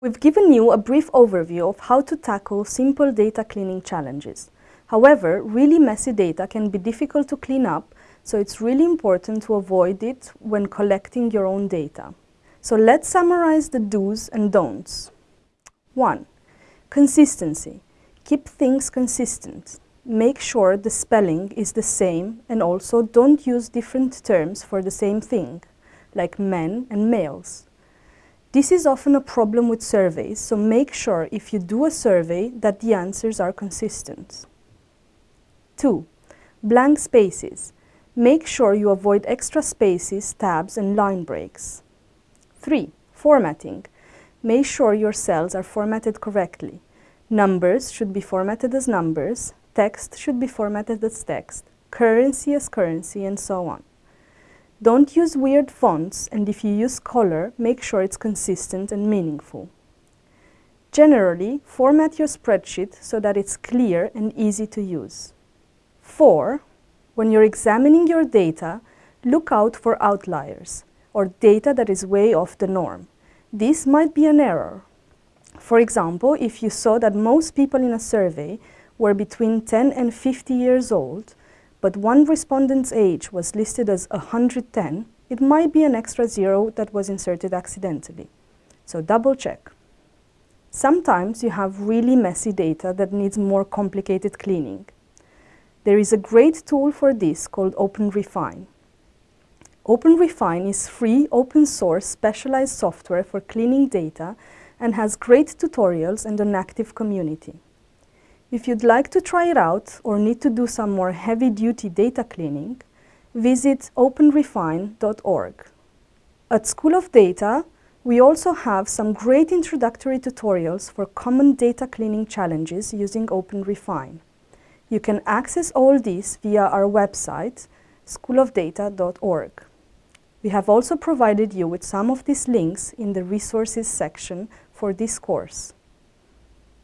We've given you a brief overview of how to tackle simple data cleaning challenges. However, really messy data can be difficult to clean up, so it's really important to avoid it when collecting your own data. So let's summarize the do's and don'ts. 1. Consistency. Keep things consistent. Make sure the spelling is the same and also don't use different terms for the same thing, like men and males. This is often a problem with surveys, so make sure if you do a survey that the answers are consistent. 2. Blank spaces. Make sure you avoid extra spaces, tabs and line breaks. 3. Formatting. Make sure your cells are formatted correctly. Numbers should be formatted as numbers, text should be formatted as text, currency as currency, and so on. Don't use weird fonts, and if you use color, make sure it's consistent and meaningful. Generally, format your spreadsheet so that it's clear and easy to use. 4. When you're examining your data, look out for outliers, or data that is way off the norm. This might be an error. For example, if you saw that most people in a survey were between 10 and 50 years old, but one respondent's age was listed as 110, it might be an extra zero that was inserted accidentally. So double check. Sometimes you have really messy data that needs more complicated cleaning. There is a great tool for this called OpenRefine. OpenRefine is free, open source, specialized software for cleaning data and has great tutorials and an active community. If you'd like to try it out or need to do some more heavy-duty data cleaning, visit openrefine.org. At School of Data, we also have some great introductory tutorials for common data cleaning challenges using OpenRefine. You can access all these via our website, schoolofdata.org. We have also provided you with some of these links in the resources section for this course.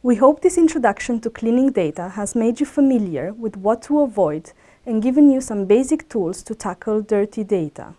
We hope this introduction to cleaning data has made you familiar with what to avoid and given you some basic tools to tackle dirty data.